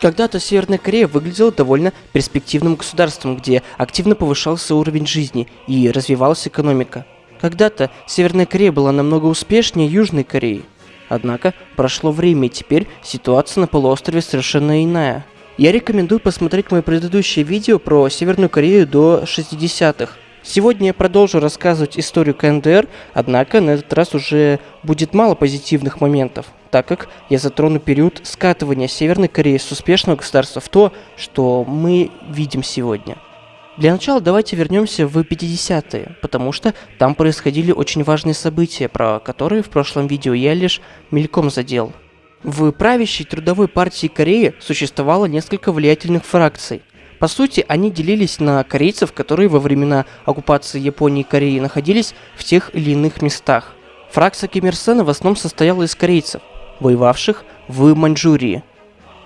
Когда-то Северная Корея выглядела довольно перспективным государством, где активно повышался уровень жизни и развивалась экономика. Когда-то Северная Корея была намного успешнее Южной Кореи. Однако прошло время, и теперь ситуация на полуострове совершенно иная. Я рекомендую посмотреть мое предыдущее видео про Северную Корею до 60-х. Сегодня я продолжу рассказывать историю КНДР, однако на этот раз уже будет мало позитивных моментов, так как я затрону период скатывания Северной Кореи с успешного государства в то, что мы видим сегодня. Для начала давайте вернемся в 50-е, потому что там происходили очень важные события, про которые в прошлом видео я лишь мельком задел. В правящей трудовой партии Кореи существовало несколько влиятельных фракций – по сути, они делились на корейцев, которые во времена оккупации Японии и Кореи находились в тех или иных местах. Фракция Ким Ир Сена в основном состояла из корейцев, воевавших в Маньчжурии.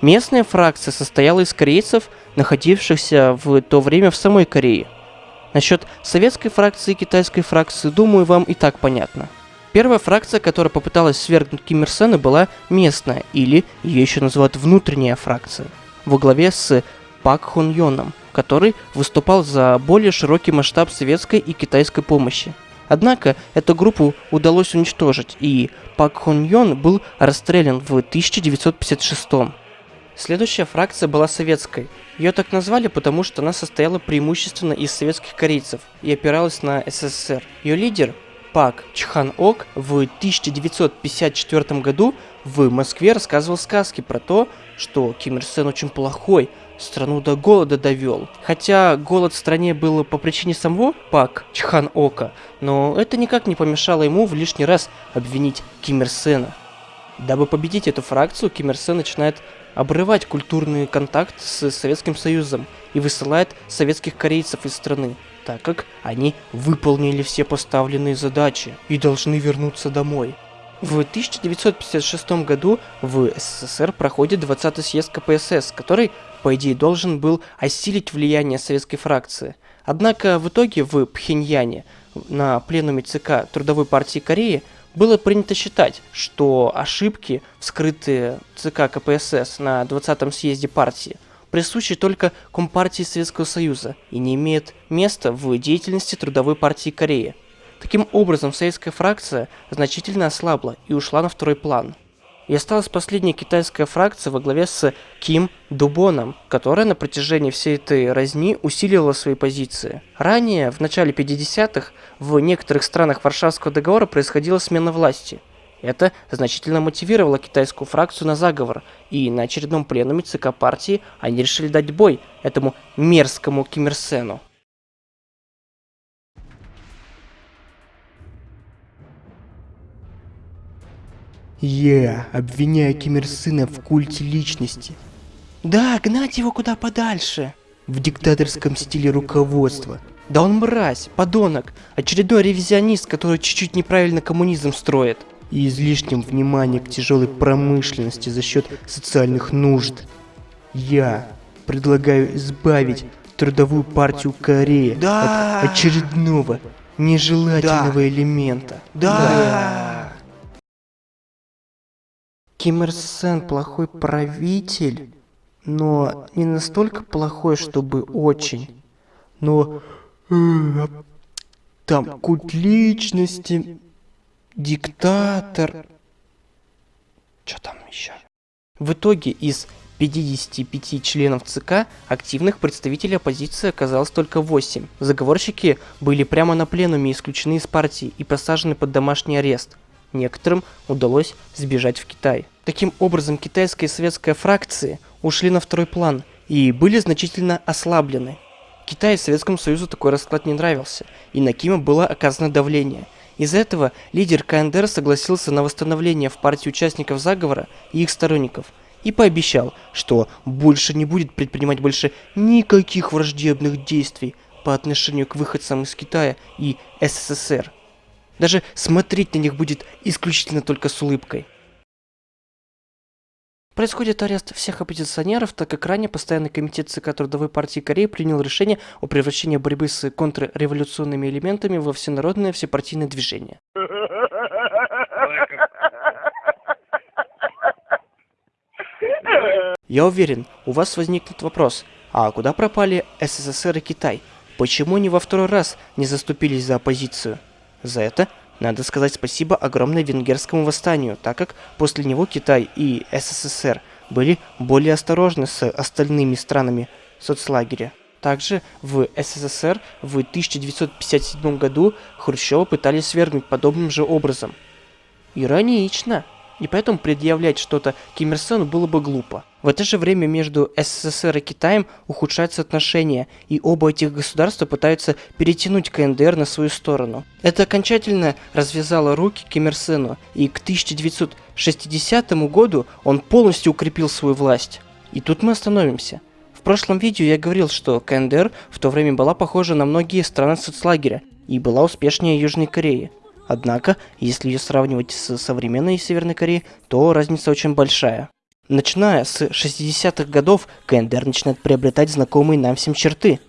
Местная фракция состояла из корейцев, находившихся в то время в самой Корее. Насчет советской фракции и китайской фракции, думаю, вам и так понятно. Первая фракция, которая попыталась свергнуть Ким Ир Сена, была местная, или ее еще называют внутренняя фракция, во главе с Пак Хон Йоном, который выступал за более широкий масштаб советской и китайской помощи. Однако эту группу удалось уничтожить, и Пак Хон Йон был расстрелян в 1956 Следующая фракция была советской. Ее так назвали, потому что она состояла преимущественно из советских корейцев и опиралась на СССР. Ее лидер, Пак Чхан Ок, в 1954 году в Москве рассказывал сказки про то, что Ким Ир Сен очень плохой, страну до голода довел. Хотя голод в стране был по причине самого Пак Чхан Ока, но это никак не помешало ему в лишний раз обвинить Ким Ир Сена. Дабы победить эту фракцию, Ким Ир Сен начинает обрывать культурный контакт с Советским Союзом и высылает советских корейцев из страны, так как они выполнили все поставленные задачи и должны вернуться домой. В 1956 году в СССР проходит 20-й съезд КПСС, который по идее, должен был осилить влияние советской фракции. Однако в итоге в Пхеньяне на пленуме ЦК Трудовой партии Кореи было принято считать, что ошибки, вскрытые ЦК КПСС на 20-м съезде партии, присущи только Компартии Советского Союза и не имеют места в деятельности Трудовой партии Кореи. Таким образом, советская фракция значительно ослабла и ушла на второй план и осталась последняя китайская фракция во главе с Ким Дубоном, которая на протяжении всей этой разни усиливала свои позиции. Ранее, в начале 50-х, в некоторых странах Варшавского договора происходила смена власти. Это значительно мотивировало китайскую фракцию на заговор, и на очередном пленуме ЦК партии они решили дать бой этому мерзкому Ким Ир Сену. Я обвиняю Ким Ир Сына в культе личности. Да, гнать его куда подальше. В диктаторском стиле руководства. Да он мразь, подонок, очередной ревизионист, который чуть-чуть неправильно коммунизм строит. И излишним вниманием к тяжелой промышленности за счет социальных нужд. Я предлагаю избавить трудовую партию Кореи да. от очередного нежелательного да. элемента. Да. да. Ким Ир Сен плохой правитель, но не настолько плохой, чтобы очень. Но э, там культ личности, диктатор. Что там еще? В итоге из 55 членов ЦК активных представителей оппозиции оказалось только 8. Заговорщики были прямо на пленуме исключены из партии и посажены под домашний арест. Некоторым удалось сбежать в Китай. Таким образом, китайская и советская фракции ушли на второй план и были значительно ослаблены. Китаю и Советскому Союзу такой расклад не нравился, и на Кима было оказано давление. Из-за этого лидер КНДР согласился на восстановление в партии участников заговора и их сторонников и пообещал, что больше не будет предпринимать больше никаких враждебных действий по отношению к выходцам из Китая и СССР. Даже смотреть на них будет исключительно только с улыбкой. Происходит арест всех оппозиционеров, так как ранее Постоянный комитет ЦК Трудовой партии Кореи принял решение о превращении борьбы с контрреволюционными элементами во всенародное всепартийное движение. Я уверен, у вас возникнет вопрос, а куда пропали СССР и Китай? Почему они во второй раз не заступились за оппозицию? За это надо сказать спасибо огромное венгерскому восстанию, так как после него Китай и СССР были более осторожны с остальными странами соцлагеря. Также в СССР в 1957 году Хрущева пытались свергнуть подобным же образом. Иронично. И поэтому предъявлять что-то Ким Ир Сену было бы глупо. В это же время между СССР и Китаем ухудшаются отношения, и оба этих государства пытаются перетянуть КНДР на свою сторону. Это окончательно развязало руки Ким Ир Сену, и к 1960 году он полностью укрепил свою власть. И тут мы остановимся. В прошлом видео я говорил, что КНДР в то время была похожа на многие страны соцлагеря и была успешнее Южной Кореи. Однако, если ее сравнивать с современной Северной Кореей, то разница очень большая. Начиная с 60-х годов, КНДР начинает приобретать знакомые нам всем черты.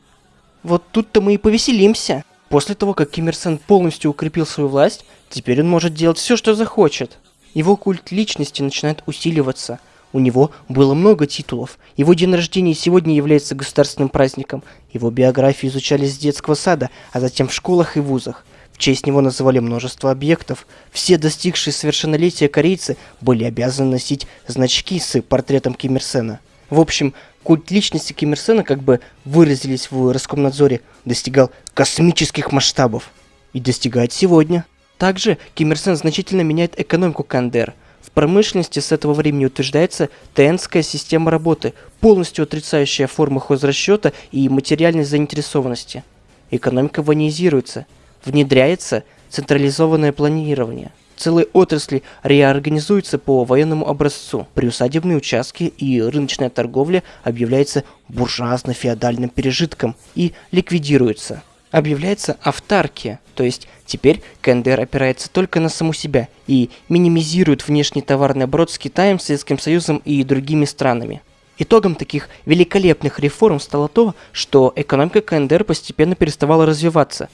Вот тут-то мы и повеселимся. После того, как Ким Ир Сен полностью укрепил свою власть, теперь он может делать все, что захочет. Его культ личности начинает усиливаться. У него было много титулов. Его день рождения сегодня является государственным праздником. Его биографию изучали с детского сада, а затем в школах и вузах честь него называли множество объектов. Все достигшие совершеннолетия корейцы были обязаны носить значки с портретом Ким Ир Сена. В общем, культ личности Ким Ир Сена, как бы выразились в Роскомнадзоре, достигал космических масштабов. И достигает сегодня. Также Ким Ир Сен значительно меняет экономику КНДР. В промышленности с этого времени утверждается ТНская система работы, полностью отрицающая формы хозрасчета и материальной заинтересованности. Экономика ванизируется – внедряется централизованное планирование. Целые отрасли реорганизуются по военному образцу. Приусадебные участки и рыночная торговля объявляются буржуазно-феодальным пережитком и ликвидируются. Объявляется автаркия, то есть теперь КНДР опирается только на саму себя и минимизирует внешний товарный оборот с Китаем, Советским Союзом и другими странами. Итогом таких великолепных реформ стало то, что экономика КНДР постепенно переставала развиваться,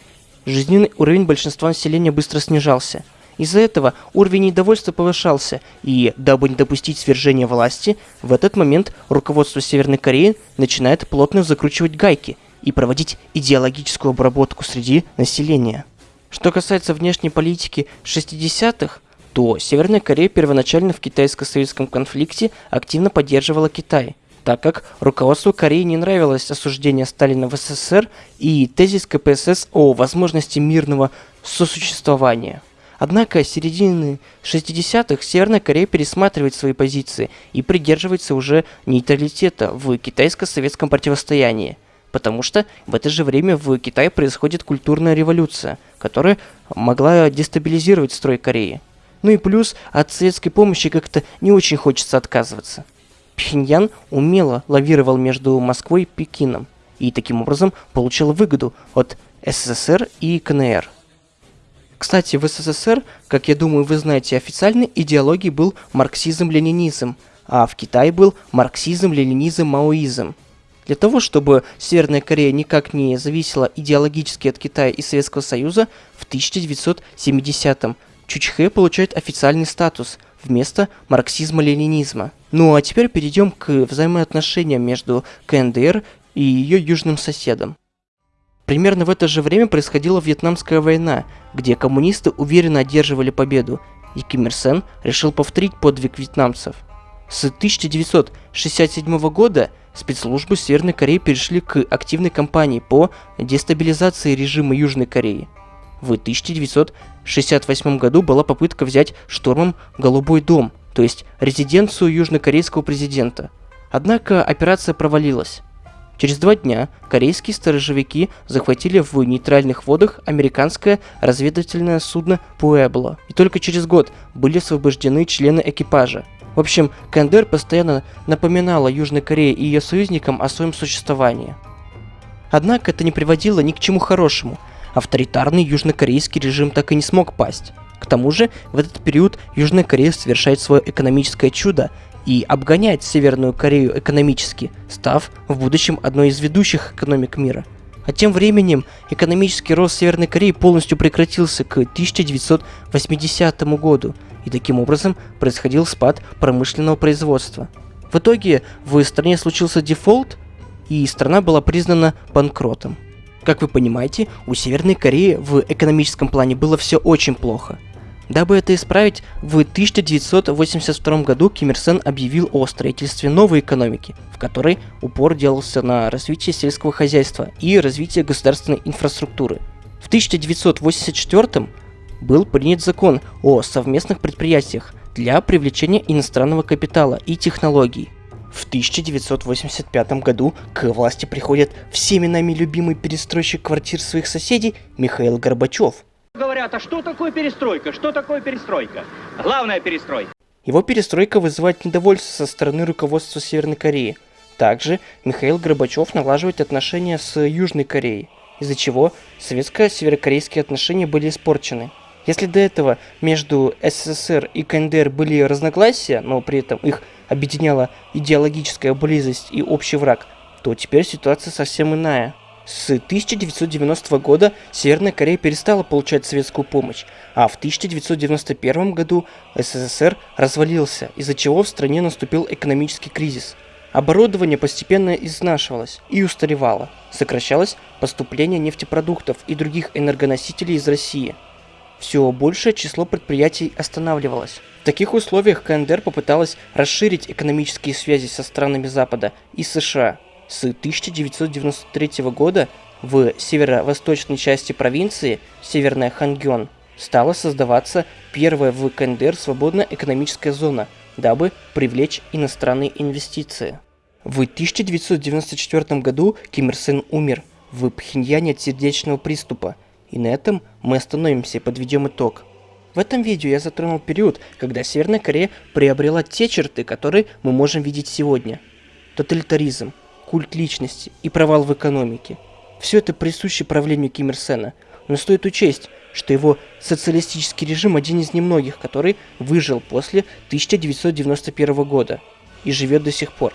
Жизненный уровень большинства населения быстро снижался. Из-за этого уровень недовольства повышался, и, дабы не допустить свержения власти, в этот момент руководство Северной Кореи начинает плотно закручивать гайки и проводить идеологическую обработку среди населения. Что касается внешней политики 60-х, то Северная Корея первоначально в китайско-советском конфликте активно поддерживала Китай – так как руководству Кореи не нравилось осуждение Сталина в СССР и тезис КПСС о возможности мирного сосуществования. Однако с середины 60-х Северная Корея пересматривает свои позиции и придерживается уже нейтралитета в китайско-советском противостоянии. Потому что в это же время в Китае происходит культурная революция, которая могла дестабилизировать строй Кореи. Ну и плюс от советской помощи как-то не очень хочется отказываться. Пхеньян умело лавировал между Москвой и Пекином и таким образом получил выгоду от СССР и КНР. Кстати, в СССР, как я думаю вы знаете, официальной идеологией был марксизм-ленинизм, а в Китае был марксизм-ленинизм-маоизм. Для того, чтобы Северная Корея никак не зависела идеологически от Китая и Советского Союза, в 1970-м Чучхе получает официальный статус вместо марксизма-ленинизма. Ну а теперь перейдем к взаимоотношениям между КНДР и ее южным соседом. Примерно в это же время происходила Вьетнамская война, где коммунисты уверенно одерживали победу, и Ким Ир Сен решил повторить подвиг вьетнамцев. С 1967 года спецслужбы Северной Кореи перешли к активной кампании по дестабилизации режима Южной Кореи. В 1968 году была попытка взять штурмом Голубой дом, то есть резиденцию южнокорейского президента. Однако операция провалилась. Через два дня корейские сторожевики захватили в нейтральных водах американское разведывательное судно «Пуэбло», и только через год были освобождены члены экипажа. В общем, КНДР постоянно напоминала Южной Корее и ее союзникам о своем существовании. Однако это не приводило ни к чему хорошему. Авторитарный южнокорейский режим так и не смог пасть. К тому же, в этот период Южная Корея совершает свое экономическое чудо и обгоняет Северную Корею экономически, став в будущем одной из ведущих экономик мира. А тем временем экономический рост Северной Кореи полностью прекратился к 1980 году, и таким образом происходил спад промышленного производства. В итоге в стране случился дефолт, и страна была признана банкротом. Как вы понимаете, у Северной Кореи в экономическом плане было все очень плохо. Дабы это исправить, в 1982 году Ким Ир Сен объявил о строительстве новой экономики, в которой упор делался на развитие сельского хозяйства и развитие государственной инфраструктуры. В 1984 был принят закон о совместных предприятиях для привлечения иностранного капитала и технологий. В 1985 году к власти приходит всеми нами любимый перестройщик квартир своих соседей Михаил Горбачев. Говорят, а что такое перестройка? Что такое перестройка? Главная перестройка. Его перестройка вызывает недовольство со стороны руководства Северной Кореи. Также Михаил Горбачев налаживает отношения с Южной Кореей, из-за чего советско-северокорейские отношения были испорчены. Если до этого между СССР и КНДР были разногласия, но при этом их объединяла идеологическая близость и общий враг, то теперь ситуация совсем иная. С 1990 года Северная Корея перестала получать советскую помощь, а в 1991 году СССР развалился, из-за чего в стране наступил экономический кризис. Оборудование постепенно изнашивалось и устаревало, сокращалось поступление нефтепродуктов и других энергоносителей из России – все большее число предприятий останавливалось. Таких условиях КНДР попыталась расширить экономические связи со странами Запада и США. С 1993 года в северо-восточной части провинции, Северная Хангён, стала создаваться первая в КНДР свободная экономическая зона, дабы привлечь иностранные инвестиции. В 1994 году Ким Ир Сен умер в Пхеньяне от сердечного приступа – и на этом мы остановимся и подведем итог. В этом видео я затронул период, когда Северная Корея приобрела те черты, которые мы можем видеть сегодня. Тоталитаризм, культ личности и провал в экономике. Все это присуще правлению Ким Ир Сена, но стоит учесть, что его социалистический режим один из немногих, который выжил после 1991 года и живет до сих пор.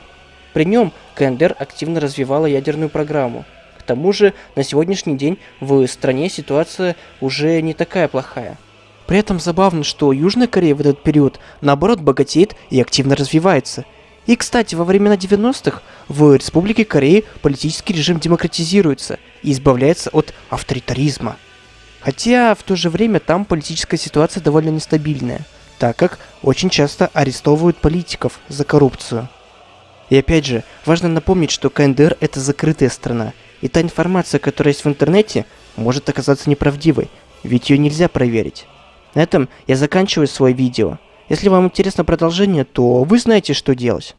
При нем КНДР активно развивала ядерную программу, к тому же, на сегодняшний день в стране ситуация уже не такая плохая. При этом забавно, что Южная Корея в этот период, наоборот, богатеет и активно развивается. И, кстати, во времена 90-х в Республике Кореи политический режим демократизируется и избавляется от авторитаризма. Хотя в то же время там политическая ситуация довольно нестабильная, так как очень часто арестовывают политиков за коррупцию. И опять же, важно напомнить, что КНДР это закрытая страна, и та информация, которая есть в интернете, может оказаться неправдивой, ведь ее нельзя проверить. На этом я заканчиваю свое видео. Если вам интересно продолжение, то вы знаете, что делать.